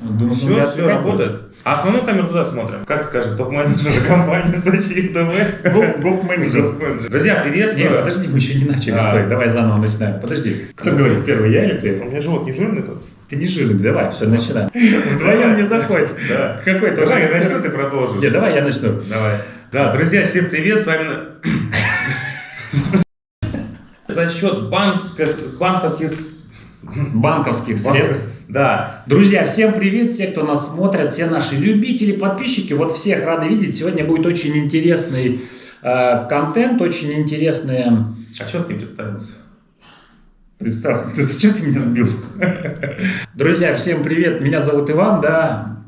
Думаю, все, ну, я все отвлекать работает. А основную камеру туда смотрим. Как скажет топ-менеджер компании Сочи ТВ. Гоп-менеджер. Друзья, приветствую. подожди, мы еще не начали, А. стой, давай заново начинаем. Подожди, кто говорит первый, я или У ты? меня живот не жирный тут? Ты не жирный, давай, все, начинаем. Вдвоем не заходит. Да. Какой-то Давай, я начну, ты продолжишь. Не, давай я начну. Давай. Да, друзья, всем привет, с вами... За счет банка, банковских... Банковских средств. Да, Друзья, всем привет, все, кто нас смотрят, все наши любители, подписчики, вот всех рады видеть. Сегодня будет очень интересный э, контент, очень интересные... а что ты представился? Представься, ты зачем ты меня сбил? Друзья, всем привет, меня зовут Иван, да.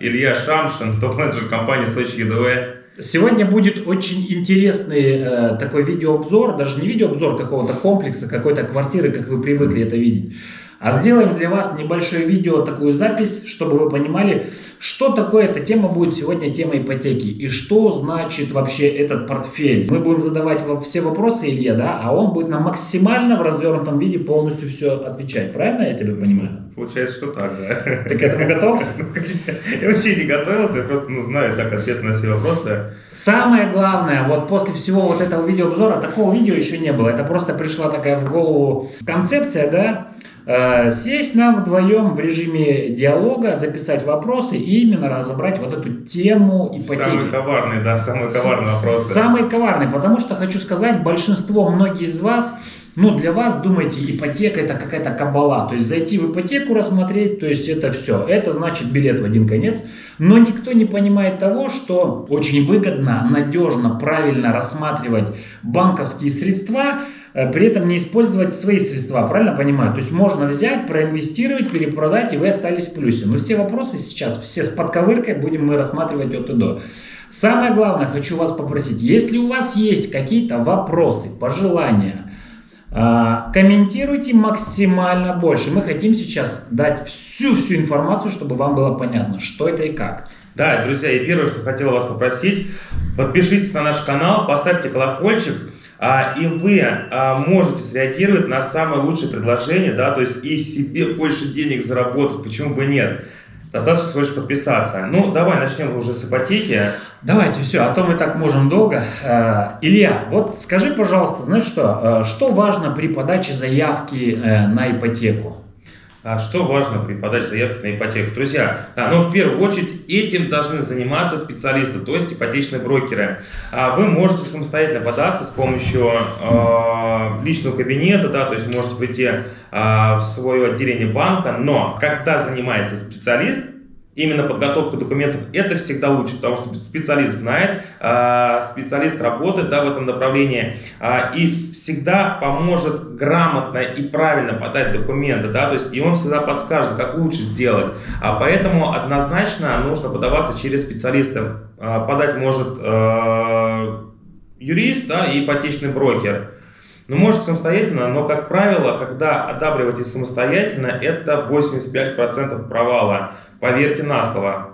Илья Шамшин, топ-менеджер компании Сочи ЕДВ. Сегодня будет очень интересный э, такой видеообзор, даже не видеообзор какого-то комплекса, какой-то квартиры, как вы привыкли это видеть. А сделаем для вас небольшое видео, такую запись, чтобы вы понимали, что такое эта тема будет сегодня тема ипотеки и что значит вообще этот портфель. Мы будем задавать все вопросы Илье, да, а он будет нам максимально в развернутом виде полностью все отвечать. Правильно я тебя понимаю? Получается, что так, да. Ты к этому готов? Я вообще не готовился, я просто ну, знаю так ответ на все вопросы. Самое главное, вот после всего вот этого видеообзора, такого видео еще не было. Это просто пришла такая в голову концепция, да, сесть нам вдвоем в режиме диалога, записать вопросы и именно разобрать вот эту тему ипотеки. Самый коварный, да, самый коварный вопрос. Самый коварный, потому что хочу сказать, большинство, многие из вас, ну, для вас, думаете, ипотека это какая-то кабала. То есть зайти в ипотеку рассмотреть, то есть это все. Это значит билет в один конец. Но никто не понимает того, что очень выгодно, надежно, правильно рассматривать банковские средства, э, при этом не использовать свои средства, правильно понимаю? То есть можно взять, проинвестировать, перепродать, и вы остались в плюсе. Но все вопросы сейчас, все с подковыркой будем мы рассматривать от и до. Самое главное, хочу вас попросить, если у вас есть какие-то вопросы, пожелания, комментируйте максимально больше. Мы хотим сейчас дать всю-всю информацию, чтобы вам было понятно, что это и как. Да, друзья, и первое, что хотел вас попросить, подпишитесь на наш канал, поставьте колокольчик, а, и вы а, можете среагировать на самое лучшее предложение, да, то есть и себе больше денег заработать, почему бы нет. Достаточно всего лишь подписаться. Ну, давай начнем уже с ипотеки. Давайте все, а то мы так можем долго. Э, Илья, вот скажи, пожалуйста, знаешь что, э, что важно при подаче заявки э, на ипотеку? А что важно при подаче заявки на ипотеку? Друзья, ну, в первую очередь этим должны заниматься специалисты, то есть ипотечные брокеры. А Вы можете самостоятельно податься с помощью э, личного кабинета, да, то есть можете прийти э, в свое отделение банка, но когда занимается специалист, Именно подготовка документов это всегда лучше, потому что специалист знает, э, специалист работает да, в этом направлении э, и всегда поможет грамотно и правильно подать документы, да, то есть и он всегда подскажет, как лучше сделать. А поэтому однозначно нужно подаваться через специалиста. Э, Подать может юрист да, и ипотечный брокер. Ну, можете самостоятельно, но, как правило, когда одабриваете самостоятельно, это 85% провала. Поверьте на слово.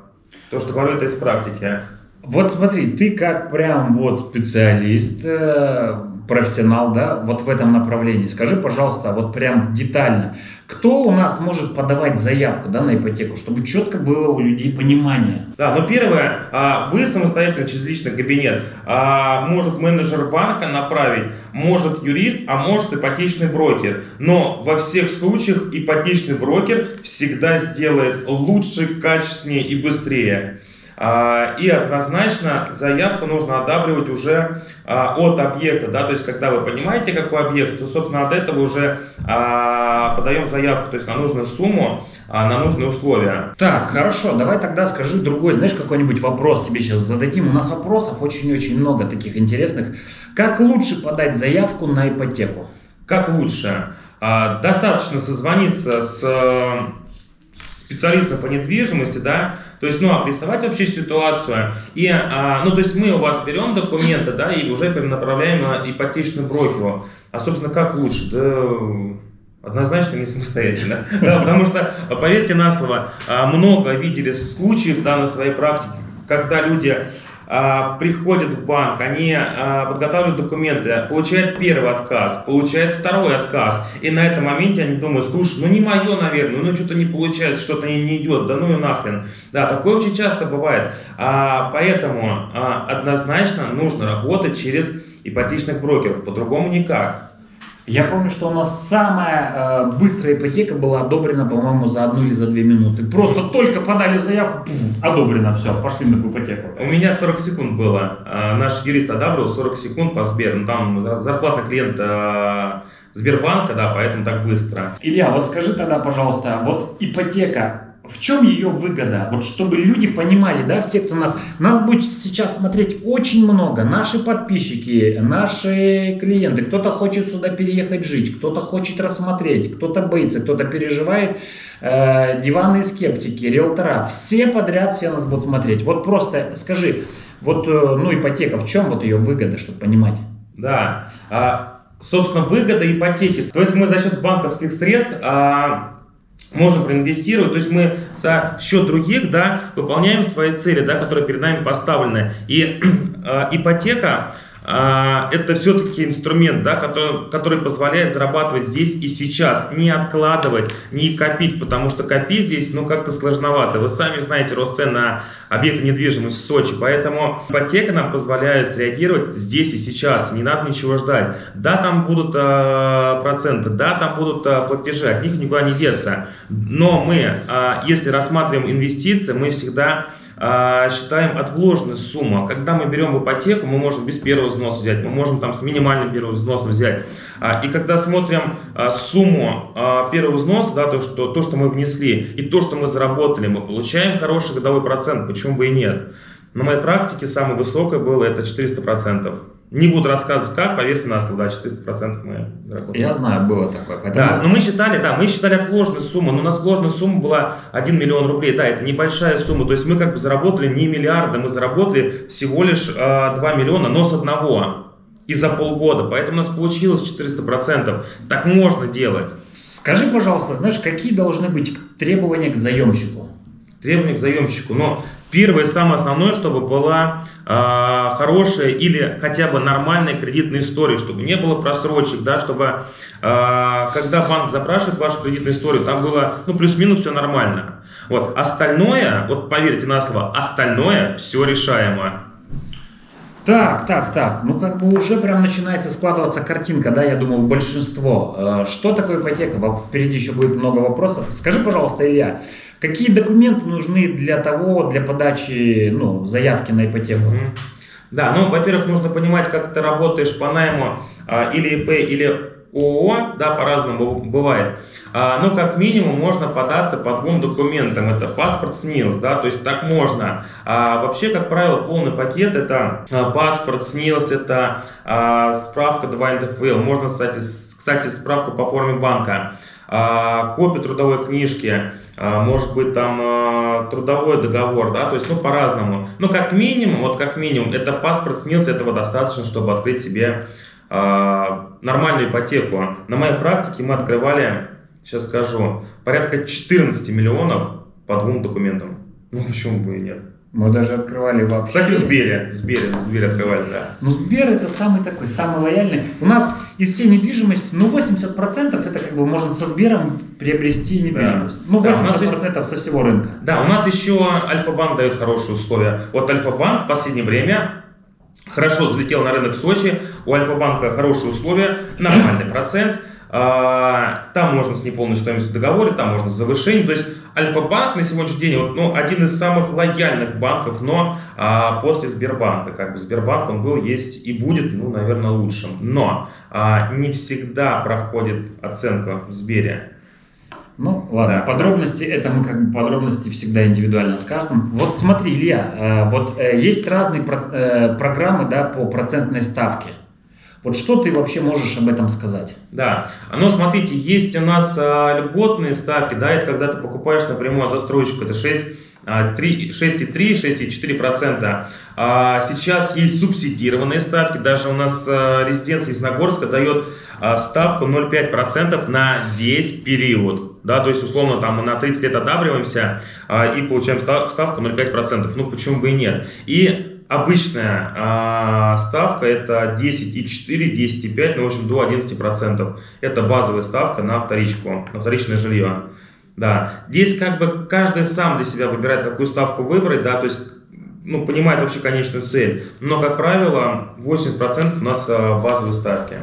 То, что говорю, это из практики. Вот смотри, ты как прям вот специалист, э, профессионал, да, вот в этом направлении. Скажи, пожалуйста, вот прям детально, кто у нас может подавать заявку, да, на ипотеку, чтобы четко было у людей понимание. Да, но первое, а, вы самостоятельно через личный кабинет, а, может менеджер банка направить, может юрист, а может ипотечный брокер. Но во всех случаях ипотечный брокер всегда сделает лучше, качественнее и быстрее. А, И однозначно заявку нужно одабривать уже а, от объекта, да, то есть когда вы понимаете, какой объект, то, собственно, от этого уже а, подаем заявку, то есть на нужную сумму, на нужные условия. Так, хорошо, давай тогда скажи другой, знаешь, какой-нибудь вопрос тебе сейчас зададим. У нас вопросов очень-очень много таких интересных. Как лучше подать заявку на ипотеку? Как лучше? Достаточно созвониться с э, специалистом по недвижимости, да, то есть, ну, обрисовать вообще ситуацию, и, а, ну, то есть мы у вас берем документы, да, и уже перенаправляем на ипотечную брокеру. А, собственно, как лучше? Да, однозначно не самостоятельно, да, потому что, поверьте на слово, а, много видели случаев, да, на своей практике, когда люди приходят в банк, они а, подготавливают документы, получают первый отказ, получают второй отказ, и на этом моменте они думают, слушай, ну не мое, наверное, ну что-то не получается, что-то не, не идет, да ну и нахрен. Да, такое очень часто бывает. А, поэтому а, однозначно нужно работать через ипотечных брокеров, по-другому никак. Я помню, что у нас самая э, быстрая ипотека была одобрена, по-моему, за одну или за две минуты. Просто только подали заявку, пуф, одобрено, все, пошли на ипотеку. У меня 40 секунд было. А, наш юрист одобрил 40 секунд по Сбер. Ну, там зарплатный клиент а, Сбербанка, да, поэтому так быстро. Илья, вот скажи тогда, пожалуйста, вот ипотека, в чем ее выгода? Вот чтобы люди понимали, да, все, кто нас... Нас будет сейчас смотреть очень много. Наши подписчики, наши клиенты. Кто-то хочет сюда переехать жить, кто-то хочет рассмотреть, кто-то боится, кто-то переживает. Э, диванные скептики, риэлтора. Все подряд все нас будут смотреть. Вот просто скажи, вот, э, ну, ипотека, в чем вот ее выгода, чтобы понимать? Да, а, собственно, выгода ипотеки. То есть мы за счет банковских средств... А можем проинвестировать, то есть мы за счет других, да, выполняем свои цели, да, которые перед нами поставлены. И э, ипотека это все-таки инструмент, да, который, который позволяет зарабатывать здесь и сейчас, не откладывать, не копить, потому что копить здесь, ну, как-то сложновато. Вы сами знаете рост цен на объекты недвижимости в Сочи, поэтому ипотека нам позволяет среагировать здесь и сейчас, не надо ничего ждать. Да, там будут э, проценты, да, там будут э, платежи, от них никуда не деться, но мы, э, если рассматриваем инвестиции, мы всегда а, считаем от вложенной суммы. Когда мы берем в ипотеку, мы можем без первого взноса взять, мы можем там с минимальным первым взносом взять. А, и когда смотрим а, сумму первого взноса, да, то, что, то, что мы внесли, и то, что мы заработали, мы получаем хороший годовой процент, почему бы и нет. На моей практике самое высокое было это 400%. Не буду рассказывать как, поверьте на слово, да, 400% мы заработали. Я знаю, было такое. Поэтому... Да, но мы считали, да, мы считали отложенную сумму, но у нас вложенная сумма была 1 миллион рублей, да, это небольшая сумма, то есть мы как бы заработали не миллиарда, мы заработали всего лишь э, 2 миллиона, но с одного и за полгода, поэтому у нас получилось 400%. Так можно делать. Скажи, пожалуйста, знаешь, какие должны быть требования к заемщику? Требования к заемщику, но Первое самое основное, чтобы была э, хорошая или хотя бы нормальная кредитная история, чтобы не было просрочек, да, чтобы э, когда банк запрашивает вашу кредитную историю, там было ну, плюс-минус все нормально. Вот. Остальное, вот поверьте на слово, остальное все решаемо. Так, так, так, ну как бы уже прям начинается складываться картинка, да, я думаю, большинство. Э, что такое ипотека? Впереди еще будет много вопросов. Скажи, пожалуйста, Илья, какие документы нужны для того, для подачи, ну, заявки на ипотеку? Да, ну, во-первых, нужно понимать, как ты работаешь по найму а, или ИП, или ООО, да, по-разному бывает. А, ну, как минимум, можно податься по двум документам. Это паспорт СНИЛС, да, то есть так можно. А, вообще, как правило, полный пакет это а, паспорт СНИЛС, это а, справка 2 НДФЛ. Можно, кстати, кстати, справку по форме банка. А, копию трудовой книжки, а, может быть там а, трудовой договор, да, то есть, ну, по-разному. Но как минимум, вот как минимум, это паспорт СНИЛС, этого достаточно, чтобы открыть себе нормальную ипотеку. На моей практике мы открывали, сейчас скажу, порядка 14 миллионов по двум документам. Ну, почему бы и нет? Мы даже открывали вообще. Кстати, в Сбере. В Сбере, в Сбере открывали, да. Ну, Сбер это самый такой, самый лояльный. У нас из всей недвижимости, ну, 80% это как бы можно со Сбером приобрести недвижимость. Да. Ну, 80% да, нас... со всего рынка. Да, у нас еще Альфа-банк дает хорошие условия. Вот Альфа-банк в последнее время хорошо залетел на рынок Сочи, у Альфа-банка хорошие условия, нормальный процент, там можно с неполной стоимостью договора, там можно с завышением. То есть Альфа-банк на сегодняшний день вот, ну, один из самых лояльных банков, но а, после Сбербанка. Как бы Сбербанк он был, есть и будет, ну, наверное, лучшим. Но а, не всегда проходит оценка в Сбере. Ну, ладно, да. подробности, это мы как бы подробности всегда индивидуально скажем. Вот смотри, Илья, э, вот э, есть разные э, программы, да, по процентной ставке. Вот что ты вообще можешь об этом сказать? Да, ну смотрите, есть у нас а, льготные ставки, да, это когда ты покупаешь напрямую застройщик, это 6 6,3-6,4%. А, сейчас есть субсидированные ставки. Даже у нас а, резиденция из Нагорска дает а, ставку 0,5% на весь период. Да, то есть, условно, там мы на 30 лет одабриваемся и получаем ставку 0,5%. Ну, почему бы и нет. И обычная а, ставка это 10,4, 10,5, ну, в общем, до 11%. Это базовая ставка на вторичку, на вторичное жилье. Да, здесь как бы каждый сам для себя выбирает, какую ставку выбрать, да, то есть ну, понимает вообще конечную цель. Но, как правило, 80% у нас а, базовые ставки.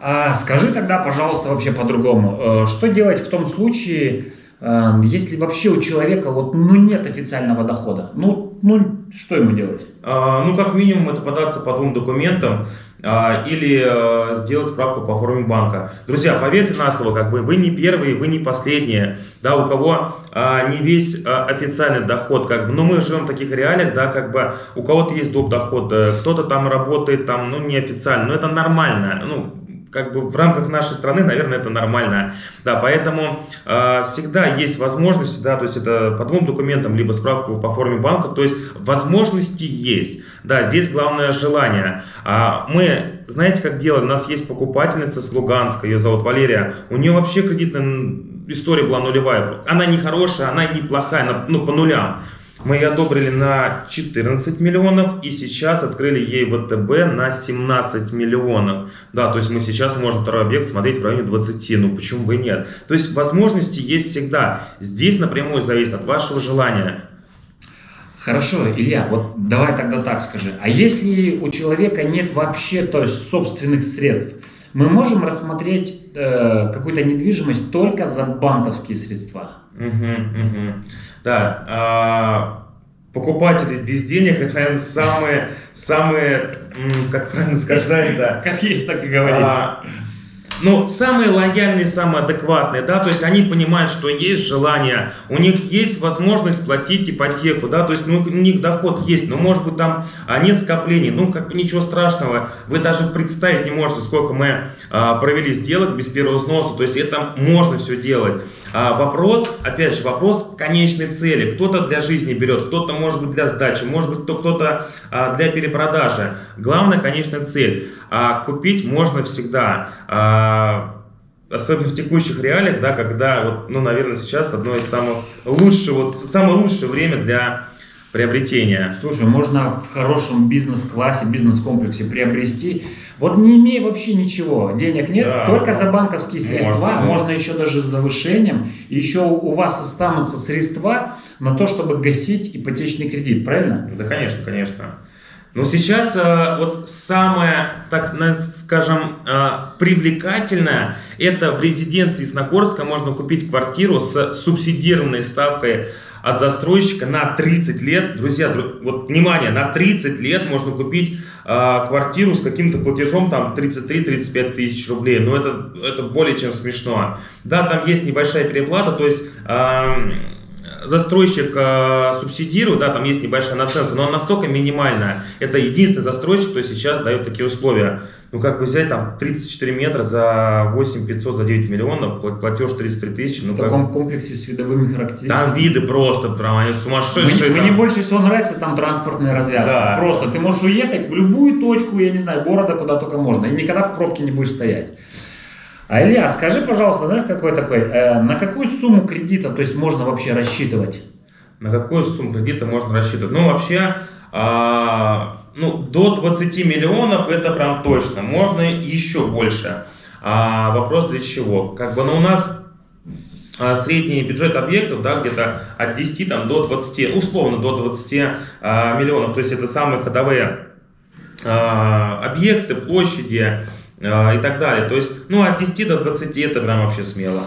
А скажи тогда, пожалуйста, вообще по-другому. Э, что делать в том случае, Эм, если вообще у человека вот, ну, нет официального дохода, ну, ну, что ему делать? А, ну, как минимум, это податься по двум документам а, или а, сделать справку по форме банка. Друзья, поверьте на слово, как бы вы не первые, вы не последние, да, у кого а, не весь а, официальный доход, как бы, но мы живем в таких реалиях, да, как бы у кого-то есть доп. доход, кто-то там работает, там, ну, неофициально, но это нормально, ну, как бы в рамках нашей страны, наверное, это нормально. Да, поэтому э, всегда есть возможность, да, то есть это по двум документам, либо справку по форме банка, то есть возможности есть. Да, здесь главное желание. А мы, знаете, как делаем? У нас есть покупательница с Луганска, ее зовут Валерия. У нее вообще кредитная история была нулевая. Она не хорошая, она не плохая, ну, по нулям. Мы ее одобрили на 14 миллионов и сейчас открыли ей ВТБ на 17 миллионов. Да, то есть мы сейчас можем второй объект смотреть в районе 20, ну почему бы и нет. То есть возможности есть всегда. Здесь напрямую зависит от вашего желания. Хорошо, Илья, вот давай тогда так скажи. А если у человека нет вообще то есть собственных средств, мы можем рассмотреть э, какую-то недвижимость только за банковские средства? Угу, угу. Да, а, покупатели без денег, это, наверное, самые, самые, как правильно сказать, да. Как есть, так и говорить. А, ну, самые лояльные, самые адекватные, да, то есть они понимают, что есть желание, у них есть возможность платить ипотеку, да, то есть ну, у них доход есть, но может быть там а, нет скоплений, ну, как ничего страшного, вы даже представить не можете, сколько мы а, провели сделок без первого взноса, то есть это можно все делать. А, вопрос, опять же, вопрос конечной цели, кто-то для жизни берет, кто-то может быть для сдачи, может быть кто-то а, для перепродажи, главное, конечная цель, а, купить можно всегда, а, особенно в текущих реалиях, да, когда, вот, ну, наверное, сейчас одно из самых лучших, вот, самое лучшее время для приобретения. Слушай, можно в хорошем бизнес-классе, бизнес-комплексе приобрести, вот не имея вообще ничего, денег нет, да, только за банковские средства, можно, можно еще даже с завышением, еще у вас останутся средства на то, чтобы гасить ипотечный кредит, правильно? Да, конечно, конечно. Но сейчас э, вот самое, так скажем, э, привлекательное, это в резиденции Сногорска можно купить квартиру с субсидированной ставкой от застройщика на 30 лет. Друзья, вот внимание, на 30 лет можно купить э, квартиру с каким-то платежом там 33-35 тысяч рублей. Но это, это более чем смешно. Да, там есть небольшая переплата, то есть... Э, застройщик э, субсидирует, да, там есть небольшая наценка, но она настолько минимальная. Это единственный застройщик, кто сейчас дает такие условия. Ну, как бы взять там 34 метра за 8 500, за 9 миллионов, платеж 33 тысячи. Ну, в таком как... комплексе с видовыми характеристиками. Там виды просто, прям они сумасшедшие. Мне, мне больше всего нравится там транспортная развязка. Да. Просто ты можешь уехать в любую точку, я не знаю, города, куда только можно, и никогда в пробке не будешь стоять. А Илья, скажи, пожалуйста, знаешь, какой такой, э, на какую сумму кредита, то есть можно вообще рассчитывать? На какую сумму кредита можно рассчитывать? Ну, вообще, а, ну, до 20 миллионов это прям точно, можно еще больше. А, вопрос для чего? Как бы, ну, у нас а, средний бюджет объектов, да, где-то от 10 там, до 20, условно до 20 а, миллионов, то есть это самые ходовые а, объекты, площади, и так далее. То есть, ну, от 10 до 20 это прям вообще смело.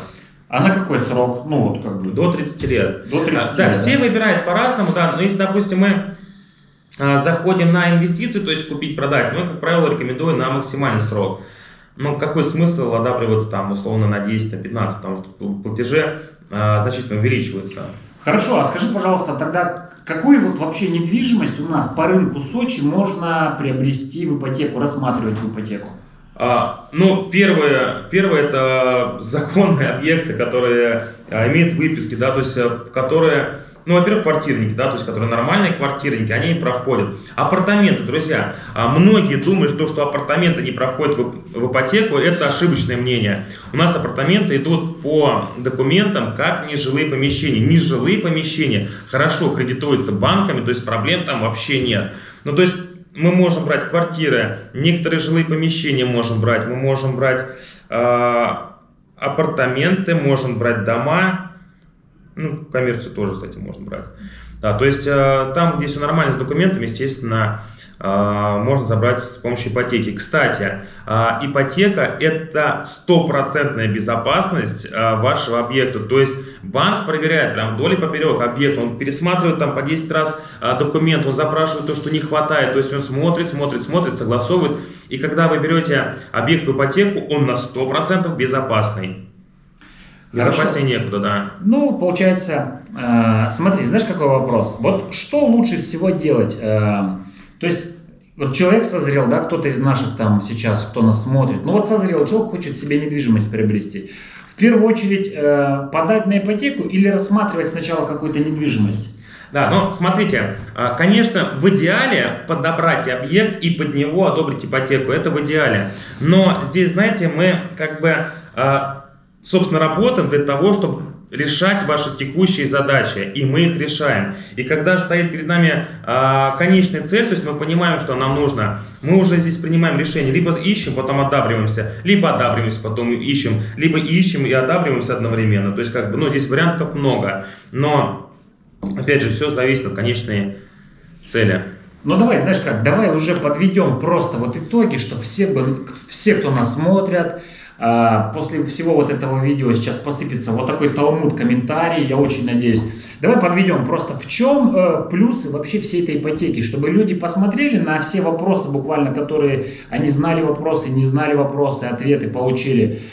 А на какой срок? Ну, вот как бы. До 30 лет. До 30 а, да, лет, все да? выбирают по-разному, да. Но если, допустим, мы а, заходим на инвестиции, то есть купить-продать, мы, как правило, рекомендуем на максимальный срок. Ну, какой смысл одабриваться там, условно, на 10, на 15, потому что платежи а, значительно увеличиваются. Хорошо, а скажи, пожалуйста, тогда какую вот вообще недвижимость у нас по рынку Сочи можно приобрести в ипотеку, рассматривать в ипотеку? А, ну, первое, первое это законные объекты, которые а, имеют выписки, да, то есть, э, которые ну, во-первых, квартирники, да, то есть, которые нормальные квартирники, они проходят. Апартаменты, друзья, а, многие думают, что, что апартаменты не проходят в, в ипотеку, это ошибочное мнение. У нас апартаменты идут по документам как нежилые помещения. Нежилые помещения хорошо кредитуются банками, то есть проблем там вообще нет. Ну, то есть, мы можем брать квартиры, некоторые жилые помещения можем брать, мы можем брать э, апартаменты, можем брать дома, ну, коммерцию тоже, кстати, можно брать. Да, то есть э, там, где все нормально с документами, естественно, э, можно забрать с помощью ипотеки. Кстати, э, ипотека это стопроцентная безопасность вашего объекта. То есть банк проверяет прям вдоль и поперек объект, он пересматривает там по 10 раз документ, он запрашивает то, что не хватает, то есть он смотрит, смотрит, смотрит, согласовывает. И когда вы берете объект в ипотеку, он на 100% безопасный. Безопаснее некуда, да. Ну, получается, э, смотри, знаешь, какой вопрос? Вот что лучше всего делать? Э, то есть, вот человек созрел, да, кто-то из наших там сейчас, кто нас смотрит, ну вот созрел, человек хочет себе недвижимость приобрести. В первую очередь, э, подать на ипотеку или рассматривать сначала какую-то недвижимость? Да, но смотрите, э, конечно, в идеале подобрать объект и под него одобрить ипотеку, это в идеале. Но здесь, знаете, мы как бы э, собственно, работаем для того, чтобы решать ваши текущие задачи, и мы их решаем. И когда стоит перед нами э, конечная цель, то есть мы понимаем, что нам нужно, мы уже здесь принимаем решение, либо ищем, потом одабриваемся, либо одабриваемся, потом ищем, либо ищем и одабриваемся одновременно. То есть, как бы, ну, здесь вариантов много, но, опять же, все зависит от конечной цели. Ну давай, знаешь как, давай уже подведем просто вот итоги, что все, все кто нас смотрят, после всего вот этого видео сейчас посыпется вот такой талмуд комментарий, я очень надеюсь. Давай подведем просто в чем э, плюсы вообще всей этой ипотеки, чтобы люди посмотрели на все вопросы буквально, которые они знали вопросы, не знали вопросы, ответы получили.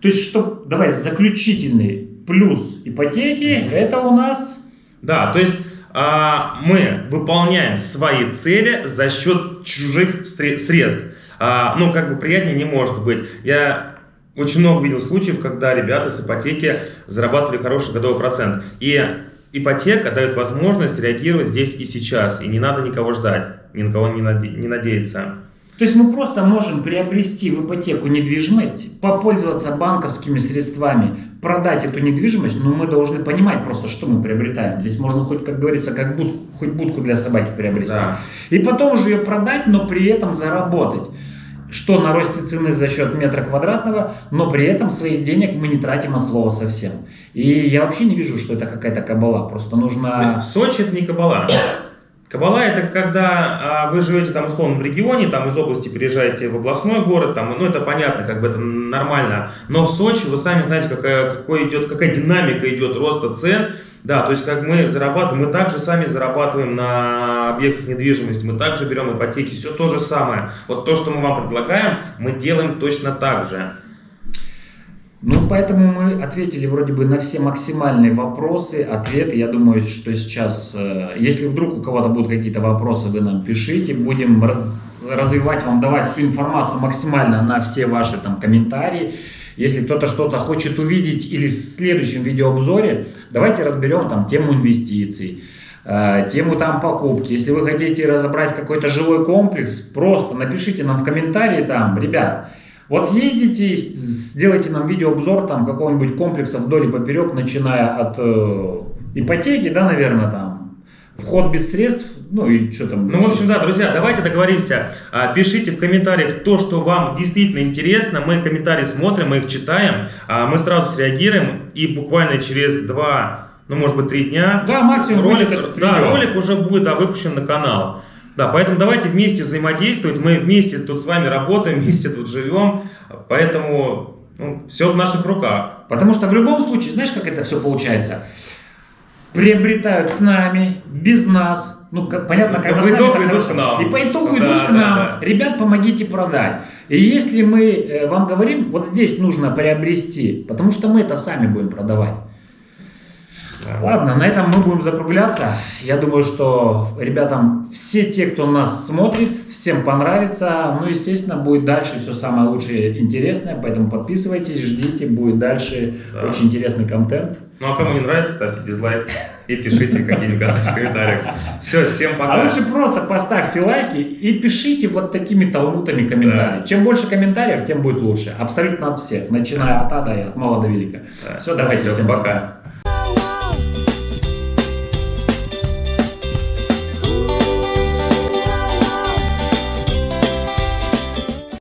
То есть, что, давай, заключительный плюс ипотеки, это у нас... Да, то есть а, мы выполняем свои цели за счет чужих средств. А, ну, как бы приятнее не может быть. Я очень много видел случаев, когда ребята с ипотеки зарабатывали хороший годовой процент. И ипотека дает возможность реагировать здесь и сейчас. И не надо никого ждать, ни на кого не, наде не надеяться. То есть мы просто можем приобрести в ипотеку недвижимость, попользоваться банковскими средствами, продать эту недвижимость, но мы должны понимать просто, что мы приобретаем. Здесь можно хоть, как говорится, как буд, хоть будку для собаки приобрести. Да. И потом уже ее продать, но при этом заработать что на росте цены за счет метра квадратного, но при этом своих денег мы не тратим от слова совсем. И я вообще не вижу, что это какая-то кабала, просто нужно... В Сочи это не кабала. Кабала это когда а, вы живете там условно в регионе, там из области переезжаете в областной город, там, ну это понятно, как бы это нормально. Но в Сочи вы сами знаете, какая, какой идет, какая динамика идет роста цен. Да, то есть как мы зарабатываем, мы также сами зарабатываем на объектах недвижимости, мы также берем ипотеки, все то же самое. Вот то, что мы вам предлагаем, мы делаем точно так же. Ну, поэтому мы ответили вроде бы на все максимальные вопросы, ответы. Я думаю, что сейчас, э, если вдруг у кого-то будут какие-то вопросы, вы нам пишите. Будем раз, развивать вам, давать всю информацию максимально на все ваши там комментарии. Если кто-то что-то хочет увидеть или в следующем видеообзоре, давайте разберем там тему инвестиций, э, тему там покупки. Если вы хотите разобрать какой-то жилой комплекс, просто напишите нам в комментарии там, ребят, вот съездите, сделайте нам видеообзор там какого-нибудь комплекса вдоль и поперек, начиная от э, ипотеки, да, наверное, там, вход без средств, ну и что там. Ну, в общем, да, друзья, давайте договоримся. А, пишите в комментариях то, что вам действительно интересно. Мы комментарии смотрим, мы их читаем, а, мы сразу среагируем и буквально через два, ну, может быть, три дня. Да, максимум ролик, да, ролик уже будет да, выпущен на канал. Да, поэтому давайте вместе взаимодействовать, мы вместе тут с вами работаем, вместе тут живем, поэтому ну, все в наших руках. Потому что в любом случае, знаешь, как это все получается? Приобретают с нами, без нас, ну, как, понятно, когда по итогу идут к нам. И по итогу да, идут к нам. Да, да. Ребят, помогите продать. И если мы э, вам говорим, вот здесь нужно приобрести, потому что мы это сами будем продавать. Да. Ладно, на этом мы будем закругляться. Я думаю, что ребятам, все те, кто нас смотрит, всем понравится. Ну, естественно, будет дальше все самое лучшее и интересное, поэтому подписывайтесь, ждите, будет дальше Да. очень интересный контент. Ну а кому не нравится, ставьте дизлайк и пишите какие-нибудь гадости в комментариях. Все, всем пока. А лучше просто поставьте лайки и пишите вот такими талмутами комментарии. Чем больше комментариев, тем будет лучше. Абсолютно от всех, начиная от ада и от мала до велика. Да. Все, давайте, Всё, всем пока.